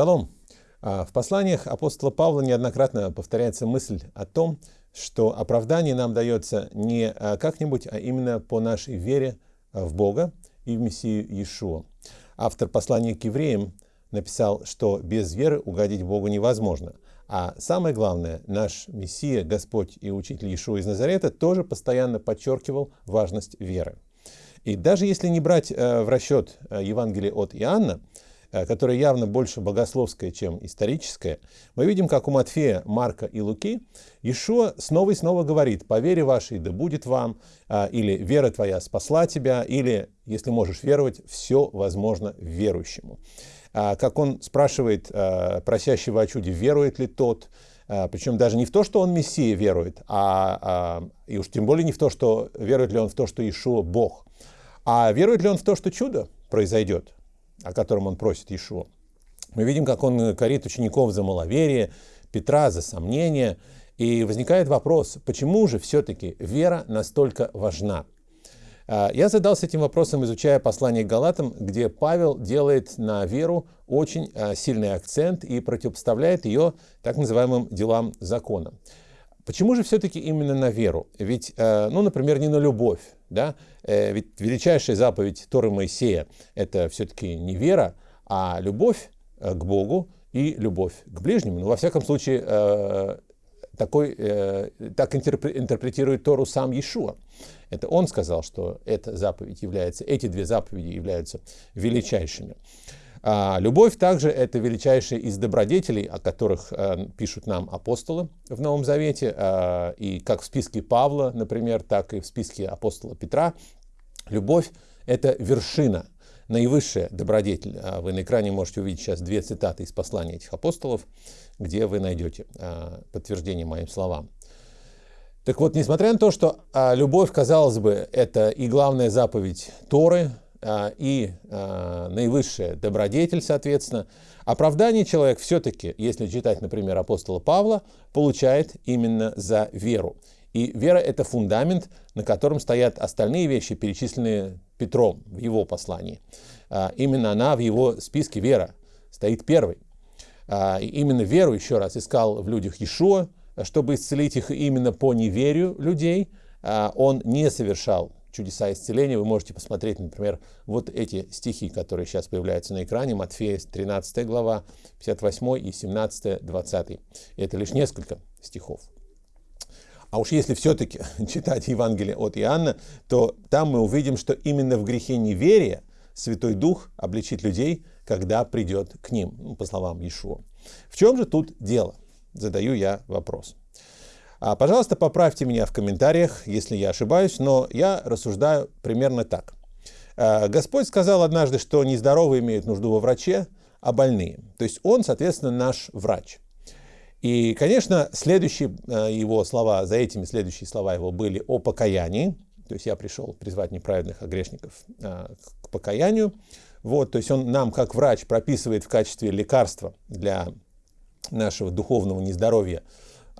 Шалом! А, в посланиях апостола Павла неоднократно повторяется мысль о том, что оправдание нам дается не а, как-нибудь, а именно по нашей вере а, в Бога и в Мессию Иешуа. Автор послания к евреям написал, что без веры угодить Богу невозможно. А самое главное, наш Мессия, Господь и Учитель Иешуа из Назарета тоже постоянно подчеркивал важность веры. И даже если не брать в расчет Евангелие от Иоанна, Э, которая явно больше богословская, чем историческая, мы видим, как у Матфея, Марка и Луки Ишуа снова и снова говорит «по вере вашей да будет вам», э, или «вера твоя спасла тебя», или «если можешь веровать, все возможно верующему». А как он спрашивает э, просящего о чуде, верует ли тот, причем даже не в то, что он Мессия верует, а, а, и уж тем более не в то, что верует ли он в то, что Ишуа Бог, а верует ли он в то, что чудо произойдет, о котором он просит Иешуа. Мы видим, как он корит учеников за маловерие, Петра за сомнение. И возникает вопрос, почему же все-таки вера настолько важна? А, я задался этим вопросом, изучая послание к Галатам, где Павел делает на веру очень а, сильный акцент и противопоставляет ее так называемым делам закона. Почему же все-таки именно на веру? Ведь, а, ну, например, не на любовь, да? Э, ведь величайшая заповедь Торы Моисея – это все-таки не вера, а любовь э, к Богу и любовь к ближнему. Ну, во всяком случае, э, такой, так интерпретирует Тору сам Иешуа. Это он сказал, что эта заповедь является, эти две заповеди являются величайшими. А любовь также это величайшая из добродетелей, о которых э, пишут нам апостолы в Новом Завете, э, и как в списке Павла, например, так и в списке апостола Петра. Любовь это вершина, наивысшая добродетель. А вы на экране можете увидеть сейчас две цитаты из послания этих апостолов, где вы найдете э, подтверждение моим словам. Так вот, несмотря на то, что э, любовь, казалось бы, это и главная заповедь Торы, и а, наивысшая добродетель, соответственно, оправдание человек все-таки, если читать, например, апостола Павла, получает именно за веру. И вера – это фундамент, на котором стоят остальные вещи, перечисленные Петром в его послании. А, именно она в его списке вера стоит первой. И именно веру, еще раз, искал в людях Иешуа, чтобы исцелить их именно по неверию людей. Он не совершал чудеса исцеления, вы можете посмотреть, например, вот эти стихи, которые сейчас появляются на экране, Матфея 13 глава, 58 и 17, 20. И это лишь несколько стихов. А уж если все-таки читать Евангелие от Иоанна, то там мы увидим, что именно в грехе неверия Святой Дух обличит людей, когда придет к ним, ну, по словам Иешуа. В чем же тут дело? Задаю я вопрос. А, пожалуйста, поправьте меня в комментариях, если я ошибаюсь, но я рассуждаю примерно так. А, Господь сказал однажды, что нездоровые имеют нужду во враче, а больные. То есть Он, соответственно, наш врач. И, конечно, следующие а, его слова, за этими следующие слова его были о покаянии. То есть я пришел призвать неправедных грешников к покаянию. Вот, то есть он нам, как врач, прописывает в качестве лекарства для нашего духовного нездоровья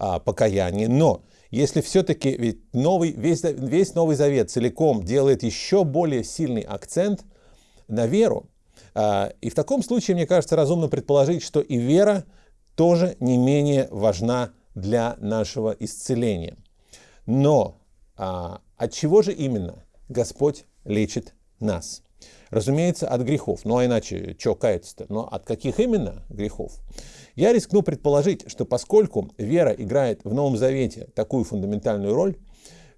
а, покаяние. Но если все-таки ведь новый, весь, весь Новый Завет целиком делает еще более сильный акцент на веру, а, и в таком случае, мне кажется, разумно предположить, что и вера тоже не менее важна для нашего исцеления. Но а, от чего же именно Господь лечит нас? Разумеется, от грехов. Ну а иначе, что каяться-то? Но от каких именно грехов? Я рискну предположить, что поскольку вера играет в Новом Завете такую фундаментальную роль,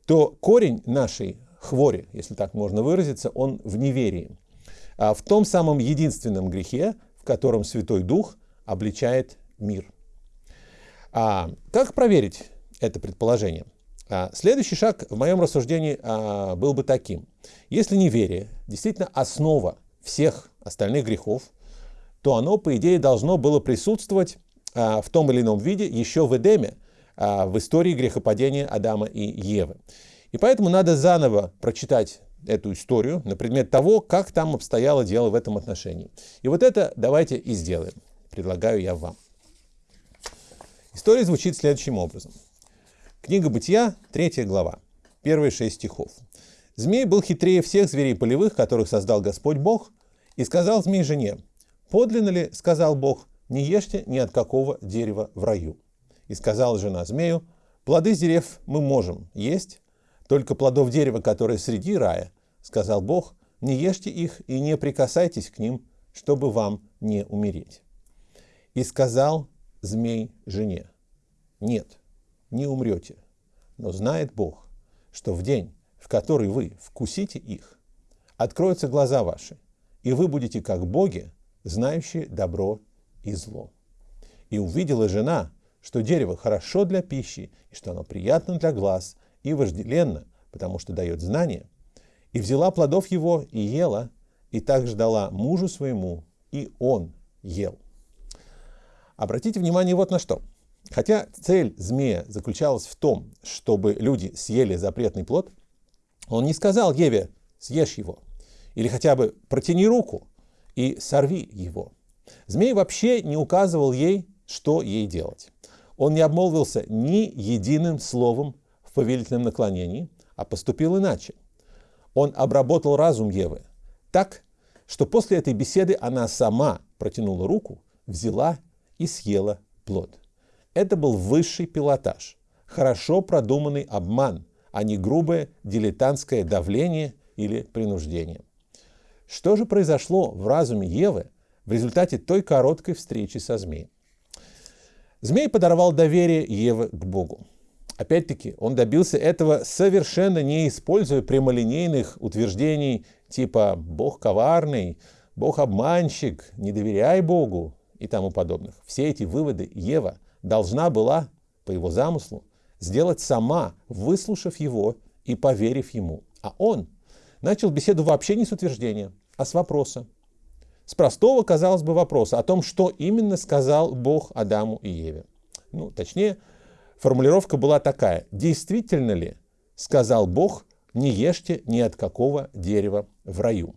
то корень нашей хвори, если так можно выразиться, он в неверии. А в том самом единственном грехе, в котором Святой Дух обличает мир. А как проверить это предположение? А следующий шаг в моем рассуждении а, был бы таким. Если неверие действительно основа всех остальных грехов, то оно, по идее, должно было присутствовать а, в том или ином виде еще в Эдеме, в истории грехопадения Адама и Евы. И поэтому надо заново прочитать эту историю на предмет того, как там обстояло дело в этом отношении. И вот это давайте и сделаем. Предлагаю я вам. История звучит следующим образом. Книга Бытия, 3 глава, первые шесть стихов. «Змей был хитрее всех зверей полевых, которых создал Господь Бог, и сказал змей жене, Подлинно ли, сказал Бог, не ешьте ни от какого дерева в раю. И сказала жена змею, плоды дерев мы можем есть, только плодов дерева, которые среди рая, сказал Бог, не ешьте их и не прикасайтесь к ним, чтобы вам не умереть. И сказал змей жене, нет, не умрете, но знает Бог, что в день, в который вы вкусите их, откроются глаза ваши, и вы будете как боги, знающие добро и зло. И увидела жена, что дерево хорошо для пищи, и что оно приятно для глаз, и вожделенно, потому что дает знание, и взяла плодов его и ела, и также дала мужу своему, и он ел. Обратите внимание вот на что. Хотя цель змея заключалась в том, чтобы люди съели запретный плод, он не сказал Еве «съешь его», или хотя бы «протяни руку и сорви его». Змей вообще не указывал ей, что ей делать. Он не обмолвился ни единым словом в повелительном наклонении, а поступил иначе. Он обработал разум Евы так, что после этой беседы она сама протянула руку, взяла и съела плод. Это был высший пилотаж, хорошо продуманный обман, а не грубое дилетантское давление или принуждение. Что же произошло в разуме Евы в результате той короткой встречи со змеем? Змей подорвал доверие Евы к Богу. Опять-таки, он добился этого совершенно не используя прямолинейных утверждений типа «Бог коварный», «Бог обманщик», «Не доверяй Богу» и тому подобных. Все эти выводы Ева должна была, по его замыслу, сделать сама, выслушав его и поверив ему. А он начал беседу вообще не с утверждения, а с вопроса. С простого, казалось бы, вопроса о том, что именно сказал Бог Адаму и Еве. Ну, точнее, формулировка была такая. Действительно ли, сказал Бог, не ешьте ни от какого дерева в раю?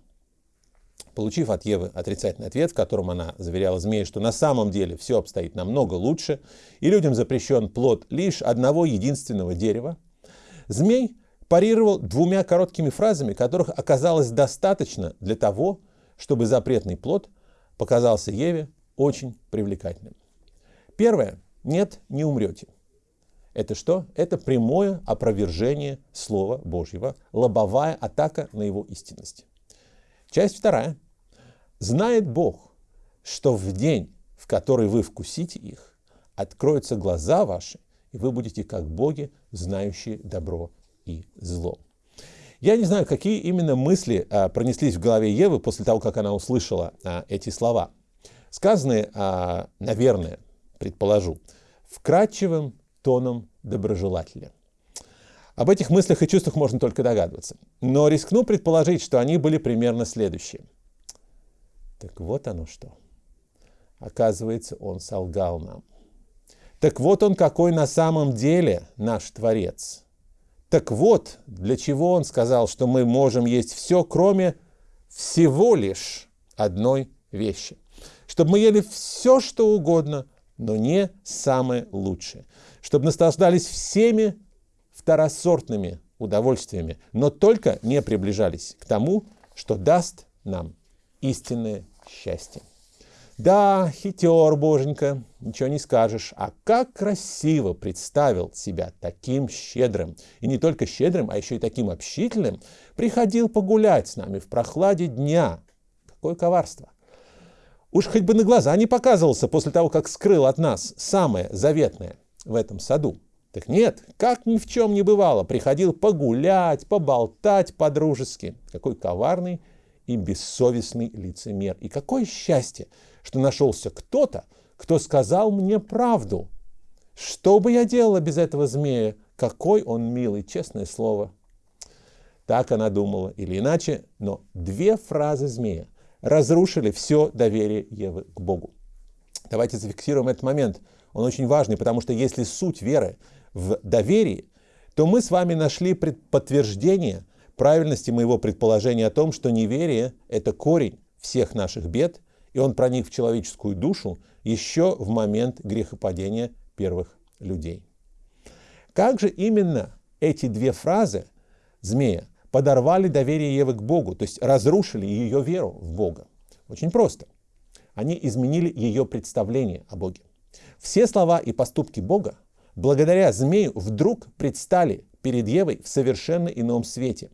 Получив от Евы отрицательный ответ, в котором она заверяла змея, что на самом деле все обстоит намного лучше, и людям запрещен плод лишь одного единственного дерева, змей парировал двумя короткими фразами, которых оказалось достаточно для того, чтобы запретный плод показался Еве очень привлекательным. Первое. Нет, не умрете. Это что? Это прямое опровержение Слова Божьего, лобовая атака на его истинность. Часть вторая. Знает Бог, что в день, в который вы вкусите их, откроются глаза ваши, и вы будете как боги, знающие добро и зло. Я не знаю, какие именно мысли а, пронеслись в голове Евы после того, как она услышала а, эти слова. Сказанные, а, наверное, предположу, вкрадчивым тоном доброжелателя. Об этих мыслях и чувствах можно только догадываться. Но рискну предположить, что они были примерно следующие. Так вот оно что. Оказывается, он солгал нам. Так вот он какой на самом деле наш Творец. Так вот, для чего он сказал, что мы можем есть все, кроме всего лишь одной вещи. Чтобы мы ели все, что угодно, но не самое лучшее. Чтобы наслаждались всеми второсортными удовольствиями, но только не приближались к тому, что даст нам истинное счастье. Да, хитер, боженька, ничего не скажешь. А как красиво представил себя таким щедрым. И не только щедрым, а еще и таким общительным. Приходил погулять с нами в прохладе дня. Какое коварство. Уж хоть бы на глаза не показывался после того, как скрыл от нас самое заветное в этом саду. Так нет, как ни в чем не бывало, приходил погулять, поболтать по-дружески. Какой коварный и бессовестный лицемер. И какое счастье, что нашелся кто-то, кто сказал мне правду. Что бы я делала без этого змея? Какой он милый, честное слово. Так она думала, или иначе, но две фразы змея разрушили все доверие Евы к Богу. Давайте зафиксируем этот момент. Он очень важный, потому что если суть веры в доверии, то мы с вами нашли подтверждение правильности моего предположения о том, что неверие – это корень всех наших бед, и он проник в человеческую душу еще в момент грехопадения первых людей. Как же именно эти две фразы змея подорвали доверие Евы к Богу, то есть разрушили ее веру в Бога? Очень просто. они изменили ее представление о Боге. Все слова и поступки Бога благодаря змею вдруг предстали перед Евой в совершенно ином свете.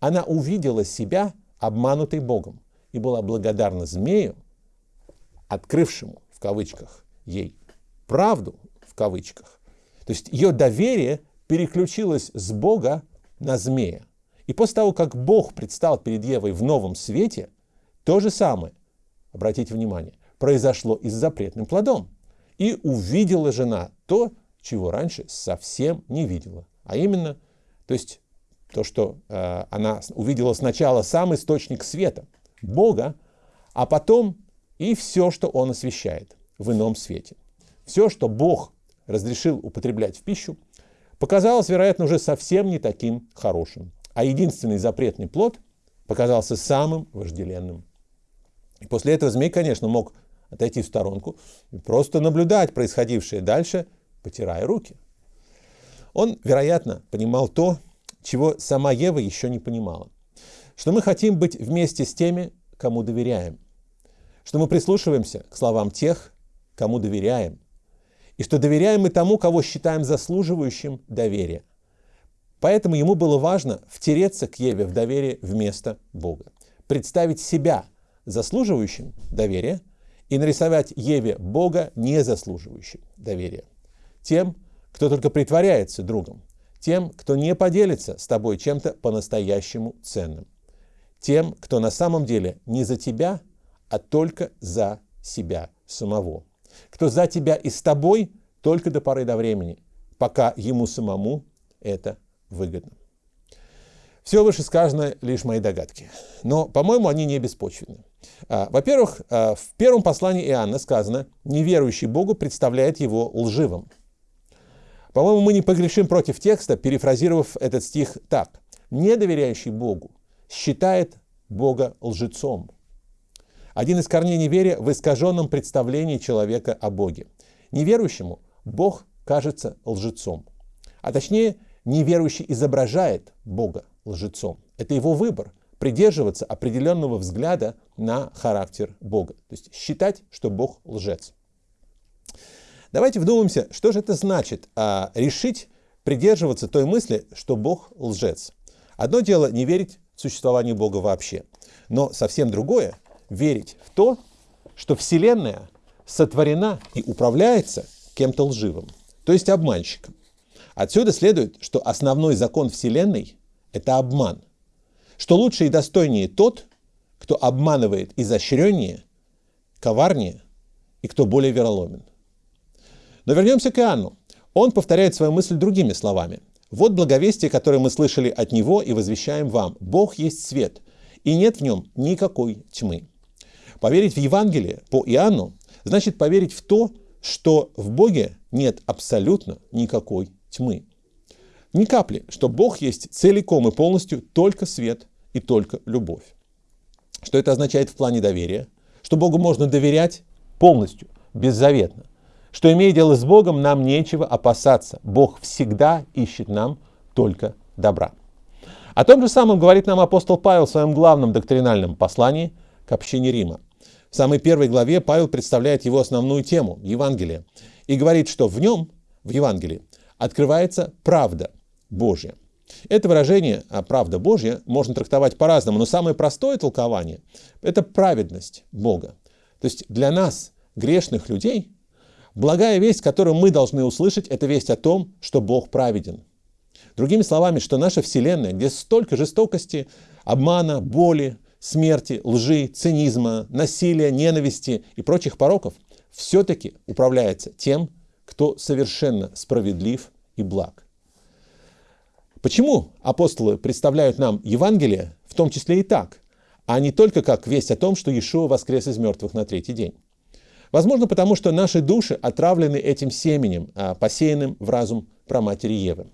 Она увидела себя обманутой Богом и была благодарна змею, открывшему, в кавычках, ей правду, в кавычках. То есть ее доверие переключилось с Бога на змея. И после того, как Бог предстал перед Евой в новом свете, то же самое, обратите внимание, произошло и с запретным плодом. И увидела жена то, чего раньше совсем не видела. А именно, то есть то, что э, она увидела сначала сам источник света, Бога, а потом и все, что Он освещает в ином свете. Все, что Бог разрешил употреблять в пищу, показалось, вероятно, уже совсем не таким хорошим. А единственный запретный плод показался самым вожделенным. И после этого змей, конечно, мог отойти в сторонку и просто наблюдать происходившее дальше, потирая руки. Он, вероятно, понимал то, чего сама Ева еще не понимала. Что мы хотим быть вместе с теми, кому доверяем. Что мы прислушиваемся к словам тех, кому доверяем. И что доверяем мы тому, кого считаем заслуживающим доверия. Поэтому ему было важно втереться к Еве в доверие вместо Бога. Представить себя заслуживающим доверия и нарисовать Еве Бога, не заслуживающим доверия. Тем, кто только притворяется другом, тем, кто не поделится с тобой чем-то по-настоящему ценным, тем, кто на самом деле не за тебя, а только за себя самого, кто за тебя и с тобой только до поры до времени, пока ему самому это выгодно. Все вышесказанное лишь мои догадки, но, по-моему, они не беспочвенны. А, во-первых, а, в первом послании Иоанна сказано, неверующий Богу представляет его лживым. По-моему, мы не погрешим против текста, перефразировав этот стих так. Недоверяющий Богу считает Бога лжецом. Один из корней неверия в искаженном представлении человека о Боге. Неверующему Бог кажется лжецом. А точнее, неверующий изображает Бога лжецом. Это его выбор – придерживаться определенного взгляда на характер Бога. То есть считать, что Бог лжец. Давайте вдумаемся, что же это значит а, решить придерживаться той мысли, что Бог лжец. Одно дело не верить в существование Бога вообще, но совсем другое верить в то, что Вселенная сотворена и управляется кем-то лживым, то есть обманщиком. Отсюда следует, что основной закон Вселенной – это обман, что лучше и достойнее тот, кто обманывает изощреннее, коварнее и кто более вероломен. Но вернемся к Иоанну. Он повторяет свою мысль другими словами. «Вот благовестие, которое мы слышали от Него и возвещаем вам. Бог есть свет, и нет в нем никакой тьмы». Поверить в Евангелие по Иоанну значит поверить в то, что в Боге нет абсолютно никакой тьмы. Ни капли, что Бог есть целиком и полностью только свет и только любовь. Что это означает в плане доверия? Что Богу можно доверять полностью, беззаветно что, имея дело с Богом, нам нечего опасаться. Бог всегда ищет нам только добра. О том же самом говорит нам апостол Павел в своем главном доктринальном послании к общине Рима. В самой первой главе Павел представляет его основную тему – Евангелие, и говорит, что в нем, в Евангелии, открывается правда Божья. Это выражение а «правда Божья» можно трактовать по-разному, но самое простое толкование – это праведность Бога. То есть для нас, грешных людей, Благая весть, которую мы должны услышать, это весть о том, что Бог праведен. Другими словами, что наша Вселенная, где столько жестокости, обмана, боли, смерти, лжи, цинизма, насилия, ненависти и прочих пороков, все-таки управляется тем, кто совершенно справедлив и благ. Почему апостолы представляют нам Евангелие, в том числе и так, а не только как весть о том, что Иешуа воскрес из мертвых на третий день? Возможно, потому что наши души отравлены этим семенем, а, посеянным в разум про матери Евы.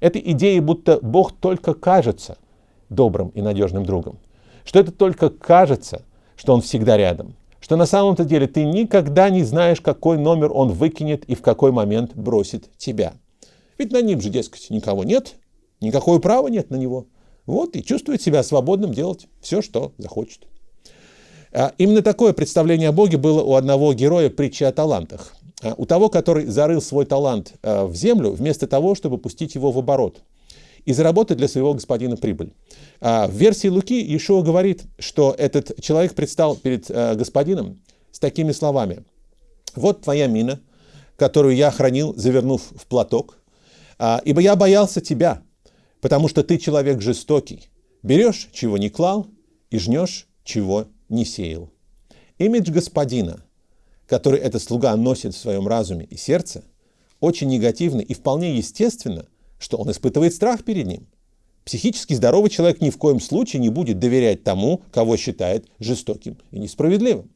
Этой идеей, будто Бог только кажется добрым и надежным другом. Что это только кажется, что Он всегда рядом. Что на самом-то деле ты никогда не знаешь, какой номер Он выкинет и в какой момент бросит тебя. Ведь на ним же, дескать, никого нет, никакого права нет на него. Вот и чувствует себя свободным делать все, что захочет. А, именно такое представление о Боге было у одного героя притчи о талантах. А, у того, который зарыл свой талант в землю, вместо того, чтобы пустить его в оборот и заработать для своего господина прибыль. В версии Луки Иешуа говорит, что этот человек предстал перед господином с такими словами. «Вот твоя мина, которую я хранил, завернув в платок, ибо я боялся тебя, потому что ты человек жестокий. Берешь, чего не клал, и жнешь, чего не сеял. Имидж господина, который этот слуга носит в своем разуме и сердце, очень негативный и вполне естественно, что он испытывает страх перед ним. Психически здоровый человек ни в коем случае не будет доверять тому, кого считает жестоким и несправедливым.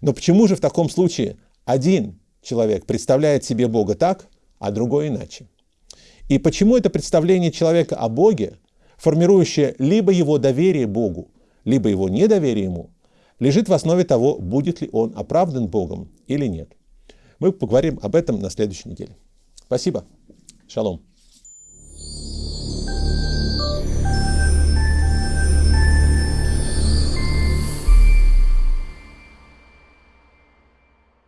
Но почему же в таком случае один человек представляет себе Бога так, а другой иначе? И почему это представление человека о Боге, формирующее либо его доверие Богу, либо его недоверие ему, лежит в основе того, будет ли он оправдан Богом или нет. Мы поговорим об этом на следующей неделе. Спасибо. Шалом.